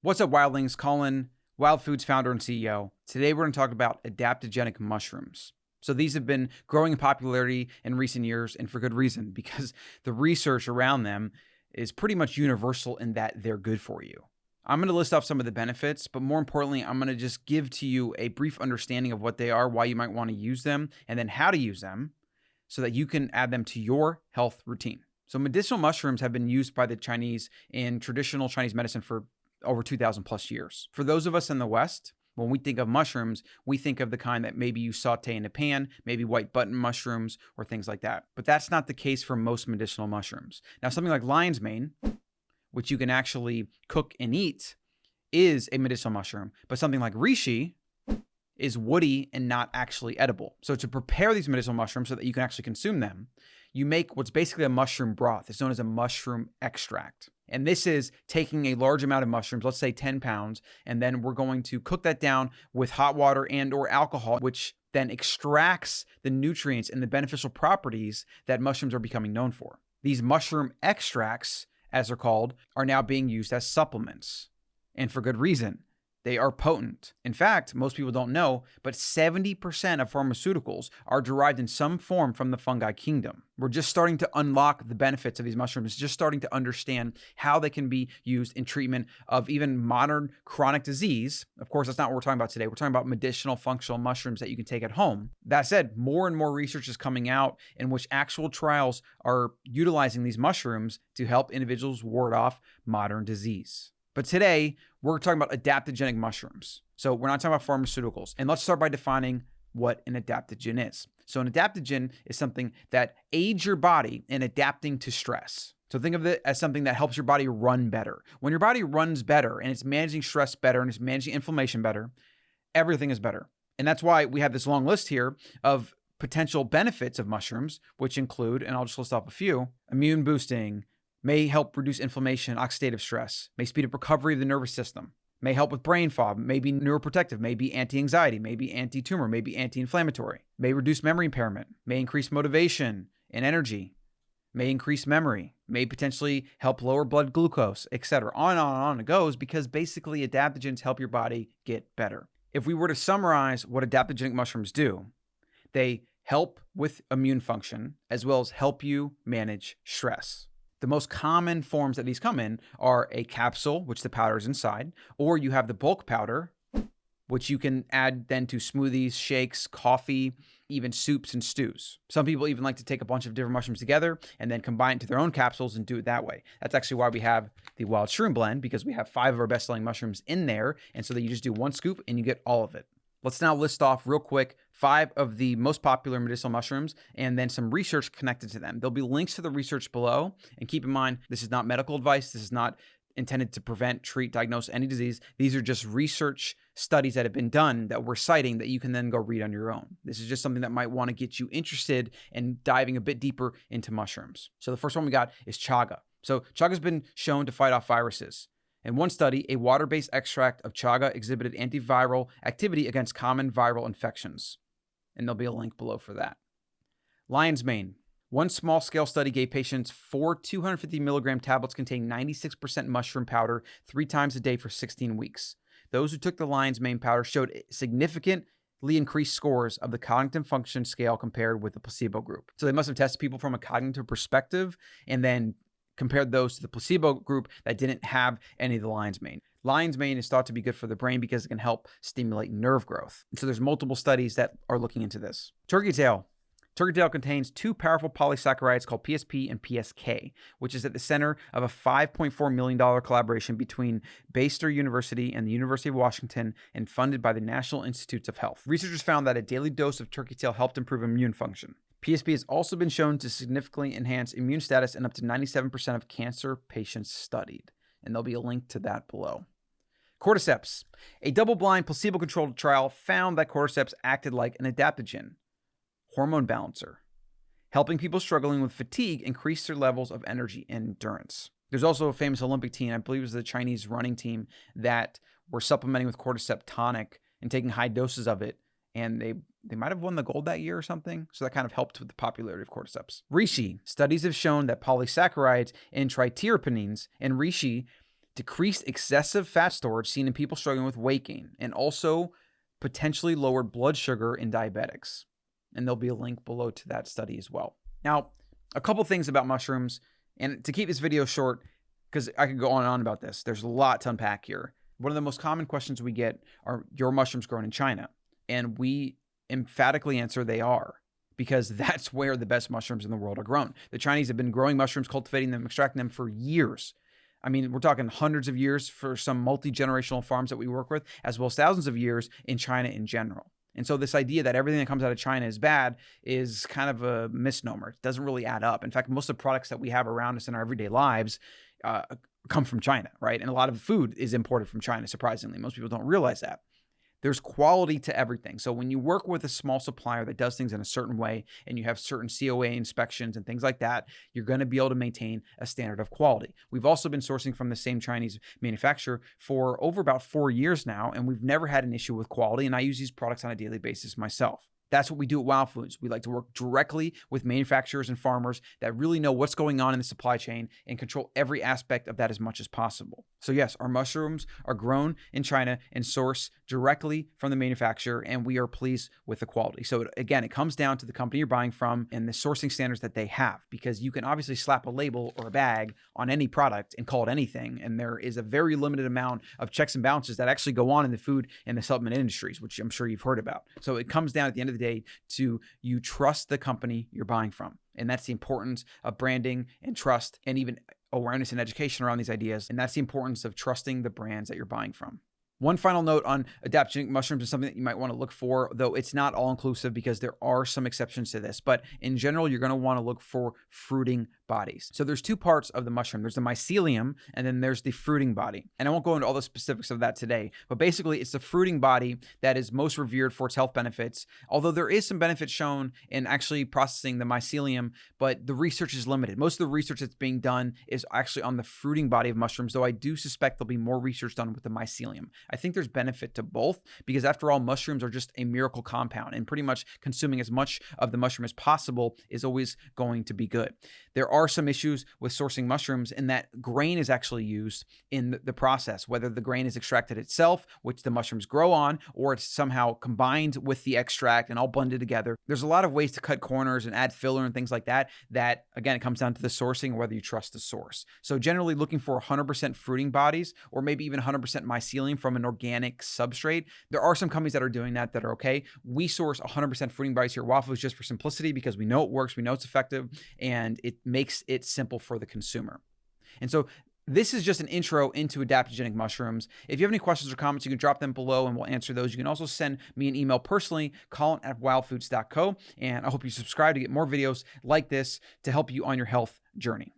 What's up, wildlings? Colin, Wild Foods founder and CEO. Today we're going to talk about adaptogenic mushrooms. So these have been growing in popularity in recent years, and for good reason, because the research around them is pretty much universal in that they're good for you. I'm going to list off some of the benefits, but more importantly, I'm going to just give to you a brief understanding of what they are, why you might want to use them, and then how to use them so that you can add them to your health routine. So medicinal mushrooms have been used by the Chinese in traditional Chinese medicine for over 2,000 plus years. For those of us in the West, when we think of mushrooms, we think of the kind that maybe you saute in a pan, maybe white button mushrooms or things like that. But that's not the case for most medicinal mushrooms. Now, something like lion's mane, which you can actually cook and eat, is a medicinal mushroom. But something like reishi is woody and not actually edible. So to prepare these medicinal mushrooms so that you can actually consume them, you make what's basically a mushroom broth. It's known as a mushroom extract. And this is taking a large amount of mushrooms, let's say 10 pounds, and then we're going to cook that down with hot water and or alcohol, which then extracts the nutrients and the beneficial properties that mushrooms are becoming known for. These mushroom extracts, as they're called, are now being used as supplements. And for good reason. They are potent. In fact, most people don't know, but 70% of pharmaceuticals are derived in some form from the fungi kingdom. We're just starting to unlock the benefits of these mushrooms, just starting to understand how they can be used in treatment of even modern chronic disease. Of course, that's not what we're talking about today. We're talking about medicinal functional mushrooms that you can take at home. That said, more and more research is coming out in which actual trials are utilizing these mushrooms to help individuals ward off modern disease. But today, we're talking about adaptogenic mushrooms. So we're not talking about pharmaceuticals. And let's start by defining what an adaptogen is. So an adaptogen is something that aids your body in adapting to stress. So think of it as something that helps your body run better. When your body runs better and it's managing stress better and it's managing inflammation better, everything is better. And that's why we have this long list here of potential benefits of mushrooms, which include, and I'll just list off a few, immune boosting, may help reduce inflammation, oxidative stress, may speed up recovery of the nervous system, may help with brain fog, may be neuroprotective, may be anti-anxiety, may be anti-tumor, may be anti-inflammatory, may reduce memory impairment, may increase motivation and energy, may increase memory, may potentially help lower blood glucose, etc. On and on and on it goes because basically adaptogens help your body get better. If we were to summarize what adaptogenic mushrooms do, they help with immune function as well as help you manage stress. The most common forms that these come in are a capsule, which the powder is inside, or you have the bulk powder, which you can add then to smoothies, shakes, coffee, even soups and stews. Some people even like to take a bunch of different mushrooms together and then combine it to their own capsules and do it that way. That's actually why we have the Wild Shroom Blend, because we have five of our best-selling mushrooms in there, and so that you just do one scoop and you get all of it. Let's now list off real quick five of the most popular medicinal mushrooms and then some research connected to them. There'll be links to the research below. And keep in mind, this is not medical advice. This is not intended to prevent, treat, diagnose any disease. These are just research studies that have been done that we're citing that you can then go read on your own. This is just something that might want to get you interested in diving a bit deeper into mushrooms. So the first one we got is chaga. So chaga has been shown to fight off viruses. In one study, a water-based extract of chaga exhibited antiviral activity against common viral infections. And there'll be a link below for that. Lion's mane. One small scale study gave patients four 250 milligram tablets containing 96% mushroom powder three times a day for 16 weeks. Those who took the lion's mane powder showed significantly increased scores of the cognitive function scale compared with the placebo group. So they must have tested people from a cognitive perspective and then compared those to the placebo group that didn't have any of the lion's mane. Lion's mane is thought to be good for the brain because it can help stimulate nerve growth. So there's multiple studies that are looking into this. Turkey tail. Turkey tail contains two powerful polysaccharides called PSP and PSK, which is at the center of a $5.4 million collaboration between Bastyr University and the University of Washington and funded by the National Institutes of Health. Researchers found that a daily dose of turkey tail helped improve immune function. PSP has also been shown to significantly enhance immune status in up to 97% of cancer patients studied. And there'll be a link to that below. Cordyceps. A double-blind, placebo-controlled trial found that cordyceps acted like an adaptogen, hormone balancer, helping people struggling with fatigue increase their levels of energy and endurance. There's also a famous Olympic team, I believe it was the Chinese running team, that were supplementing with cordyceps tonic and taking high doses of it and they they might have won the gold that year or something. So that kind of helped with the popularity of cordyceps. Reishi. Studies have shown that polysaccharides and triterpenes in reishi decreased excessive fat storage seen in people struggling with weight gain, and also potentially lowered blood sugar in diabetics. And there'll be a link below to that study as well. Now, a couple things about mushrooms, and to keep this video short, because I could go on and on about this, there's a lot to unpack here. One of the most common questions we get are your mushrooms grown in China? And we emphatically answer they are because that's where the best mushrooms in the world are grown. The Chinese have been growing mushrooms, cultivating them, extracting them for years. I mean, we're talking hundreds of years for some multi generational farms that we work with, as well as thousands of years in China in general. And so, this idea that everything that comes out of China is bad is kind of a misnomer. It doesn't really add up. In fact, most of the products that we have around us in our everyday lives uh, come from China, right? And a lot of food is imported from China, surprisingly. Most people don't realize that there's quality to everything. So when you work with a small supplier that does things in a certain way and you have certain COA inspections and things like that, you're going to be able to maintain a standard of quality. We've also been sourcing from the same Chinese manufacturer for over about four years now, and we've never had an issue with quality. And I use these products on a daily basis myself. That's what we do at Wild Foods. We like to work directly with manufacturers and farmers that really know what's going on in the supply chain and control every aspect of that as much as possible. So, yes, our mushrooms are grown in China and sourced directly from the manufacturer, and we are pleased with the quality. So, again, it comes down to the company you're buying from and the sourcing standards that they have, because you can obviously slap a label or a bag on any product and call it anything. And there is a very limited amount of checks and balances that actually go on in the food and the supplement industries, which I'm sure you've heard about. So, it comes down at the end of the the day to you trust the company you're buying from. And that's the importance of branding and trust and even awareness and education around these ideas. And that's the importance of trusting the brands that you're buying from. One final note on adaptogenic mushrooms is something that you might want to look for, though it's not all inclusive because there are some exceptions to this. But in general, you're going to want to look for fruiting bodies. So there's two parts of the mushroom. There's the mycelium and then there's the fruiting body. And I won't go into all the specifics of that today, but basically it's the fruiting body that is most revered for its health benefits. Although there is some benefit shown in actually processing the mycelium, but the research is limited. Most of the research that's being done is actually on the fruiting body of mushrooms, though I do suspect there'll be more research done with the mycelium. I think there's benefit to both because after all, mushrooms are just a miracle compound and pretty much consuming as much of the mushroom as possible is always going to be good. There are some issues with sourcing mushrooms in that grain is actually used in the process, whether the grain is extracted itself, which the mushrooms grow on, or it's somehow combined with the extract and all blended together. There's a lot of ways to cut corners and add filler and things like that. That again, it comes down to the sourcing, whether you trust the source. So generally looking for 100% fruiting bodies or maybe even 100% mycelium from an organic substrate. There are some companies that are doing that that are okay. We source 100% fruiting bodies here at Wild Foods just for simplicity because we know it works, we know it's effective, and it makes it simple for the consumer. And so this is just an intro into adaptogenic mushrooms. If you have any questions or comments, you can drop them below and we'll answer those. You can also send me an email personally, Colin at wildfoods.co. And I hope you subscribe to get more videos like this to help you on your health journey.